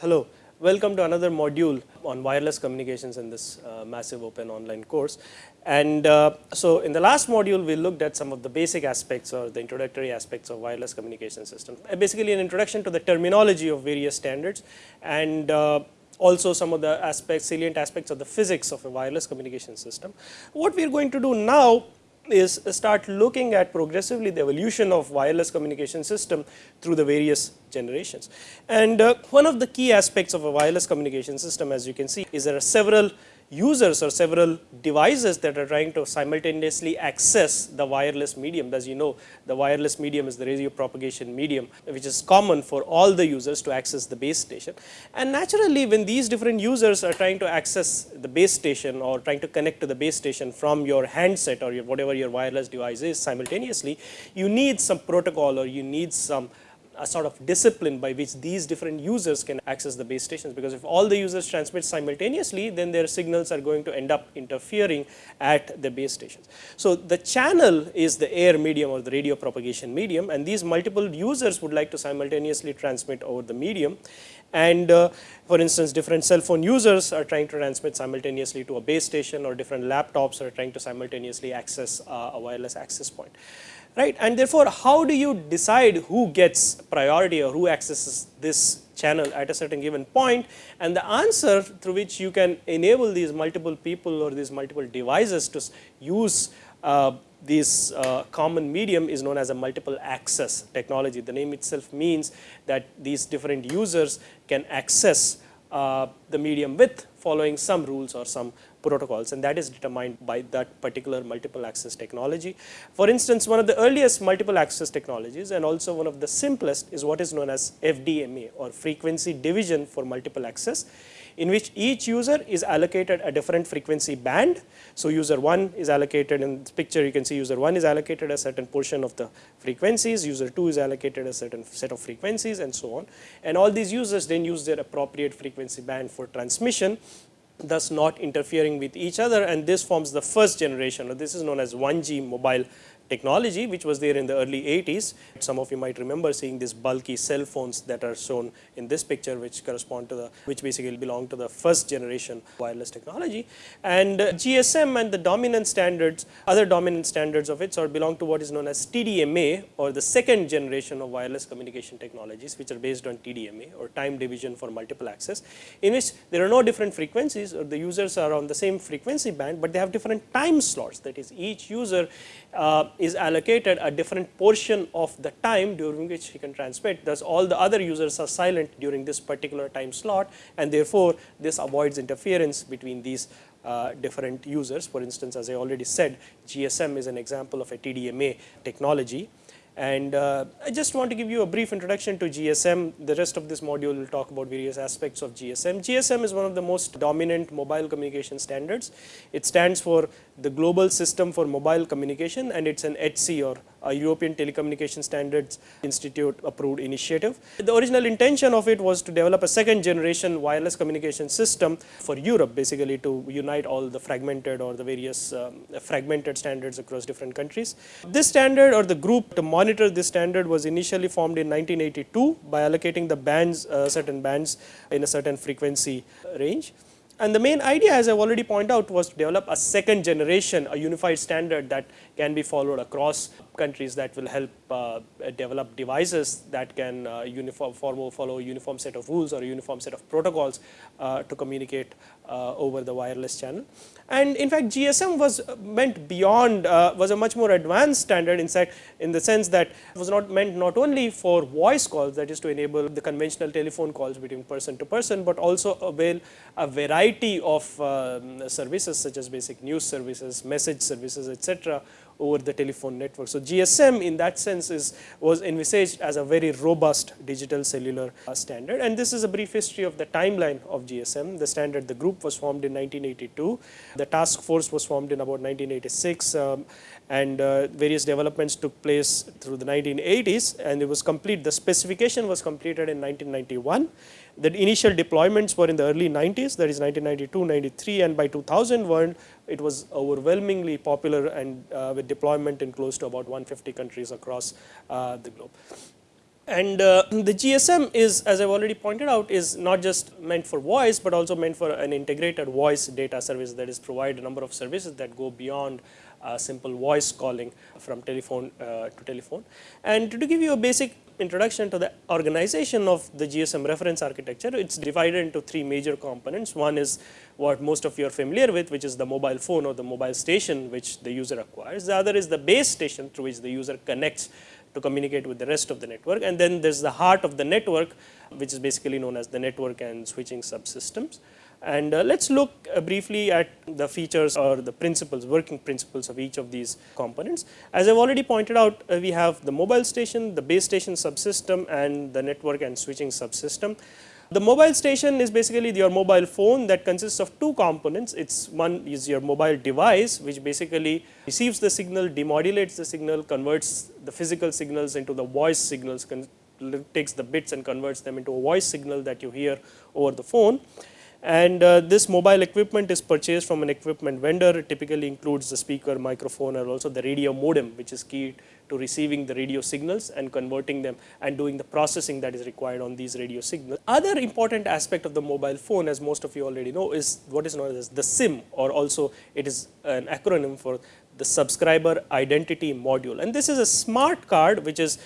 Hello, welcome to another module on wireless communications in this uh, massive open online course. And uh, so in the last module, we looked at some of the basic aspects or the introductory aspects of wireless communication system. Uh, basically an introduction to the terminology of various standards and uh, also some of the aspects, salient aspects of the physics of a wireless communication system. What we are going to do now is start looking at progressively the evolution of wireless communication system through the various generations. And uh, one of the key aspects of a wireless communication system as you can see is there are several users or several devices that are trying to simultaneously access the wireless medium. As you know, the wireless medium is the radio propagation medium, which is common for all the users to access the base station. And naturally, when these different users are trying to access the base station or trying to connect to the base station from your handset or your whatever your wireless device is simultaneously, you need some protocol or you need some a sort of discipline by which these different users can access the base stations. Because if all the users transmit simultaneously then their signals are going to end up interfering at the base stations. So, the channel is the air medium or the radio propagation medium and these multiple users would like to simultaneously transmit over the medium. And uh, for instance different cell phone users are trying to transmit simultaneously to a base station or different laptops are trying to simultaneously access uh, a wireless access point right. And therefore, how do you decide who gets priority or who accesses this channel at a certain given point and the answer through which you can enable these multiple people or these multiple devices to use uh, this uh, common medium is known as a multiple access technology. The name itself means that these different users can access uh, the medium with following some rules or some protocols and that is determined by that particular multiple access technology. For instance, one of the earliest multiple access technologies and also one of the simplest is what is known as FDMA or frequency division for multiple access in which each user is allocated a different frequency band. So, user 1 is allocated in this picture you can see user 1 is allocated a certain portion of the frequencies, user 2 is allocated a certain set of frequencies and so on. And all these users then use their appropriate frequency band for transmission thus not interfering with each other and this forms the first generation. Or this is known as 1G mobile technology which was there in the early 80s. Some of you might remember seeing these bulky cell phones that are shown in this picture which correspond to the which basically belong to the first generation wireless technology. And GSM and the dominant standards other dominant standards of it or belong to what is known as TDMA or the second generation of wireless communication technologies which are based on TDMA or time division for multiple access in which there are no different frequencies or the users are on the same frequency band, but they have different time slots that is each user uh, is allocated a different portion of the time during which he can transmit thus all the other users are silent during this particular time slot and therefore, this avoids interference between these uh, different users. For instance, as I already said GSM is an example of a TDMA technology and uh, I just want to give you a brief introduction to GSM. The rest of this module will talk about various aspects of GSM. GSM is one of the most dominant mobile communication standards. It stands for the Global System for Mobile Communication and it's an ETSI or a European Telecommunication Standards Institute approved initiative. The original intention of it was to develop a second generation wireless communication system for Europe basically to unite all the fragmented or the various um, fragmented standards across different countries. This standard or the group to monitor this standard was initially formed in 1982 by allocating the bands uh, certain bands in a certain frequency range. And the main idea as I have already pointed out was to develop a second generation a unified standard that can be followed across countries that will help uh, develop devices that can uh, uniform follow, a uniform set of rules or a uniform set of protocols uh, to communicate uh, over the wireless channel. And in fact, GSM was meant beyond uh, was a much more advanced standard in fact in the sense that it was not meant not only for voice calls that is to enable the conventional telephone calls between person to person, but also avail a variety of um, services such as basic news services, message services etc over the telephone network. So, GSM in that sense is was envisaged as a very robust digital cellular uh, standard and this is a brief history of the timeline of GSM. The standard the group was formed in 1982, the task force was formed in about 1986 um, and uh, various developments took place through the 1980s and it was complete the specification was completed in 1991 the initial deployments were in the early 90s that is 1992, 93 and by 2001 it was overwhelmingly popular and uh, with deployment in close to about 150 countries across uh, the globe. And uh, the GSM is as I have already pointed out is not just meant for voice, but also meant for an integrated voice data service that is provide a number of services that go beyond uh, simple voice calling from telephone uh, to telephone. And to give you a basic introduction to the organization of the GSM reference architecture, it is divided into three major components. One is what most of you are familiar with, which is the mobile phone or the mobile station which the user acquires. The other is the base station through which the user connects to communicate with the rest of the network. And then there is the heart of the network, which is basically known as the network and switching subsystems. And uh, let us look uh, briefly at the features or the principles, working principles of each of these components. As I have already pointed out, uh, we have the mobile station, the base station subsystem and the network and switching subsystem. The mobile station is basically your mobile phone that consists of two components. It's one is your mobile device which basically receives the signal, demodulates the signal, converts the physical signals into the voice signals, takes the bits and converts them into a voice signal that you hear over the phone and uh, this mobile equipment is purchased from an equipment vendor it typically includes the speaker microphone and also the radio modem which is key to receiving the radio signals and converting them and doing the processing that is required on these radio signals. Other important aspect of the mobile phone as most of you already know is what is known as the SIM or also it is an acronym for the subscriber identity module and this is a smart card which is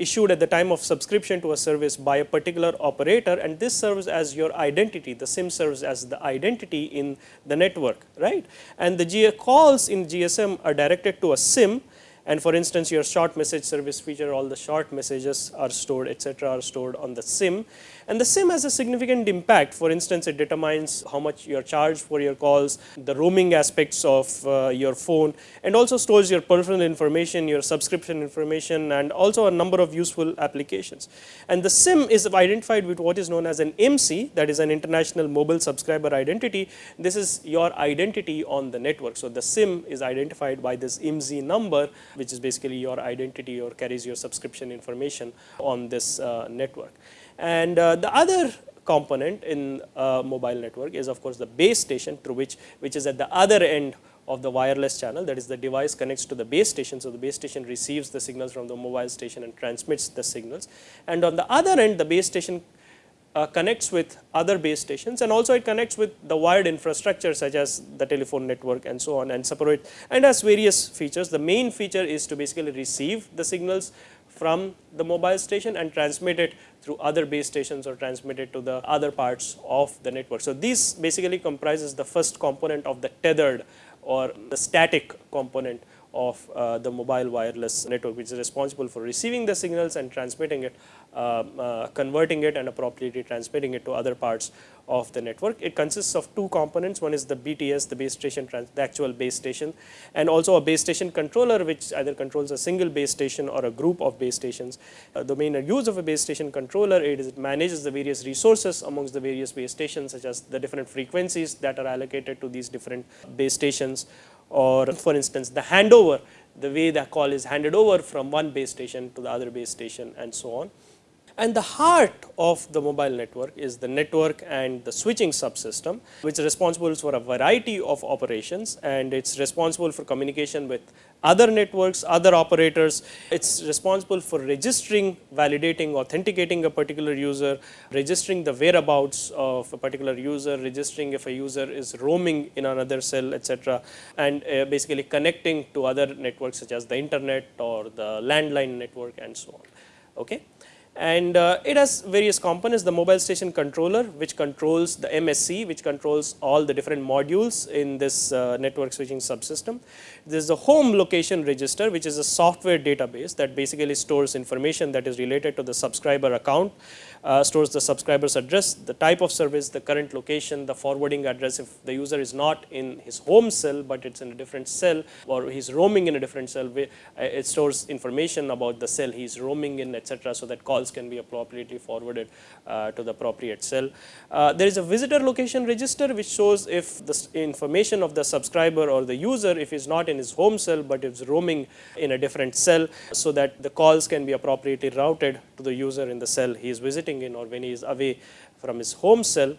issued at the time of subscription to a service by a particular operator and this serves as your identity, the SIM serves as the identity in the network, right. And the G calls in GSM are directed to a SIM and for instance your short message service feature all the short messages are stored etc., are stored on the SIM and the SIM has a significant impact for instance it determines how much you are charged for your calls, the roaming aspects of uh, your phone and also stores your personal information, your subscription information and also a number of useful applications. And the SIM is identified with what is known as an IMSI that is an international mobile subscriber identity. This is your identity on the network. So, the SIM is identified by this IMSI number which is basically your identity or carries your subscription information on this uh, network. And uh, the other component in uh, mobile network is of course the base station through which which is at the other end of the wireless channel that is the device connects to the base station. So, the base station receives the signals from the mobile station and transmits the signals and on the other end the base station uh, connects with other base stations and also it connects with the wired infrastructure such as the telephone network and so on and separate and has various features. The main feature is to basically receive the signals from the mobile station and transmit it through other base stations or transmit it to the other parts of the network. So, this basically comprises the first component of the tethered or the static component of uh, the mobile wireless network which is responsible for receiving the signals and transmitting it, uh, uh, converting it and appropriately transmitting it to other parts of the network. It consists of two components, one is the BTS, the base station, the actual base station and also a base station controller which either controls a single base station or a group of base stations. Uh, the main use of a base station controller it, is it manages the various resources amongst the various base stations such as the different frequencies that are allocated to these different base stations or for instance the handover the way the call is handed over from one base station to the other base station and so on. And the heart of the mobile network is the network and the switching subsystem which is responsible for a variety of operations and it is responsible for communication with other networks, other operators. It is responsible for registering, validating, authenticating a particular user, registering the whereabouts of a particular user, registering if a user is roaming in another cell etc. and uh, basically connecting to other networks such as the internet or the landline network and so on. Okay and uh, it has various components the mobile station controller which controls the MSC which controls all the different modules in this uh, network switching subsystem. There is the home location register which is a software database that basically stores information that is related to the subscriber account uh, stores the subscriber's address, the type of service, the current location, the forwarding address if the user is not in his home cell, but it is in a different cell or he is roaming in a different cell, uh, it stores information about the cell he is roaming in etc. So, that calls can be appropriately forwarded uh, to the appropriate cell. Uh, there is a visitor location register which shows if the information of the subscriber or the user if he is not in his home cell, but is roaming in a different cell. So, that the calls can be appropriately routed to the user in the cell he is visiting in or when he is away from his home cell.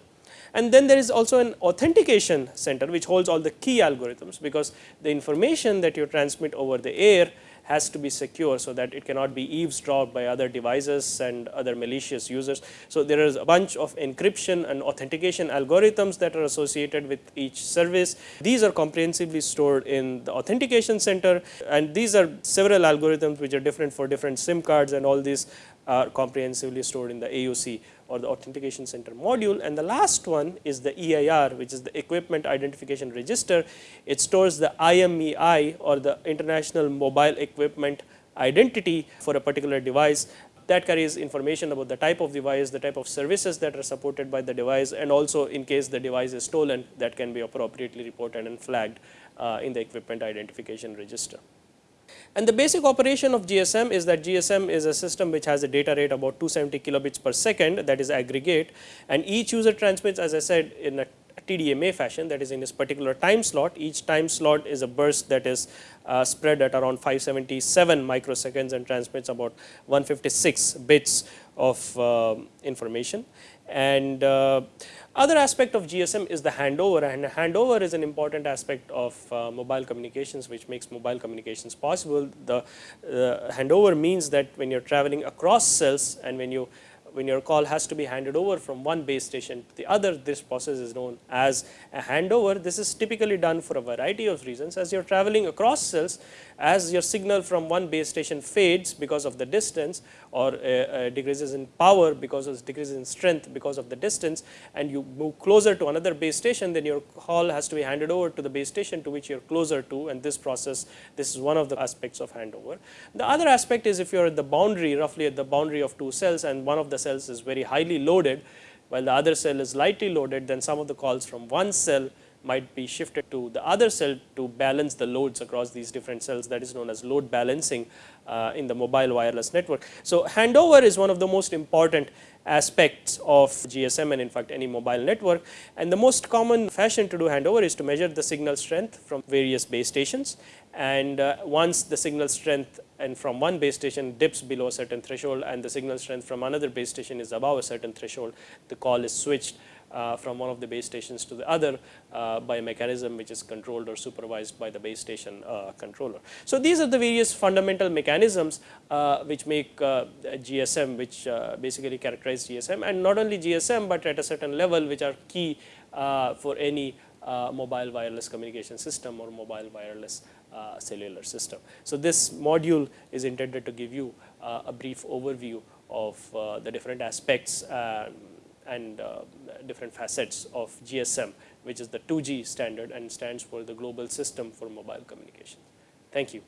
And then there is also an authentication center which holds all the key algorithms because the information that you transmit over the air has to be secure so that it cannot be eavesdropped by other devices and other malicious users. So, there is a bunch of encryption and authentication algorithms that are associated with each service. These are comprehensively stored in the authentication center and these are several algorithms which are different for different SIM cards and all these are comprehensively stored in the AOC or the authentication center module and the last one is the EIR which is the equipment identification register. It stores the IMEI or the international mobile equipment identity for a particular device that carries information about the type of device, the type of services that are supported by the device and also in case the device is stolen that can be appropriately reported and flagged uh, in the equipment identification register. And the basic operation of GSM is that GSM is a system which has a data rate about 270 kilobits per second that is aggregate. And each user transmits as I said in a TDMA fashion that is in this particular time slot. Each time slot is a burst that is uh, spread at around 577 microseconds and transmits about 156 bits of uh, information. And uh, other aspect of GSM is the handover and handover is an important aspect of uh, mobile communications which makes mobile communications possible. The uh, handover means that when you are traveling across cells and when you when your call has to be handed over from one base station to the other, this process is known as a handover. This is typically done for a variety of reasons. As you are traveling across cells, as your signal from one base station fades because of the distance or uh, uh, decreases in power because of decreases in strength because of the distance and you move closer to another base station, then your call has to be handed over to the base station to which you are closer to and this process, this is one of the aspects of handover. The other aspect is if you are at the boundary, roughly at the boundary of two cells and one of the cells is very highly loaded, while the other cell is lightly loaded, then some of the calls from one cell might be shifted to the other cell to balance the loads across these different cells that is known as load balancing uh, in the mobile wireless network. So, handover is one of the most important aspects of GSM and in fact any mobile network and the most common fashion to do handover is to measure the signal strength from various base stations and uh, once the signal strength and from one base station dips below a certain threshold and the signal strength from another base station is above a certain threshold the call is switched uh, from one of the base stations to the other uh, by a mechanism which is controlled or supervised by the base station uh, controller. So, these are the various fundamental mechanisms uh, which make uh, GSM which uh, basically characterize GSM and not only GSM, but at a certain level which are key for any mobile wireless communication system or mobile wireless Uh, cellular system. So, this module is intended to give you uh, a brief overview of uh, the different aspects and uh, different facets of GSM which is the 2G standard and stands for the global system for mobile communication. Thank you.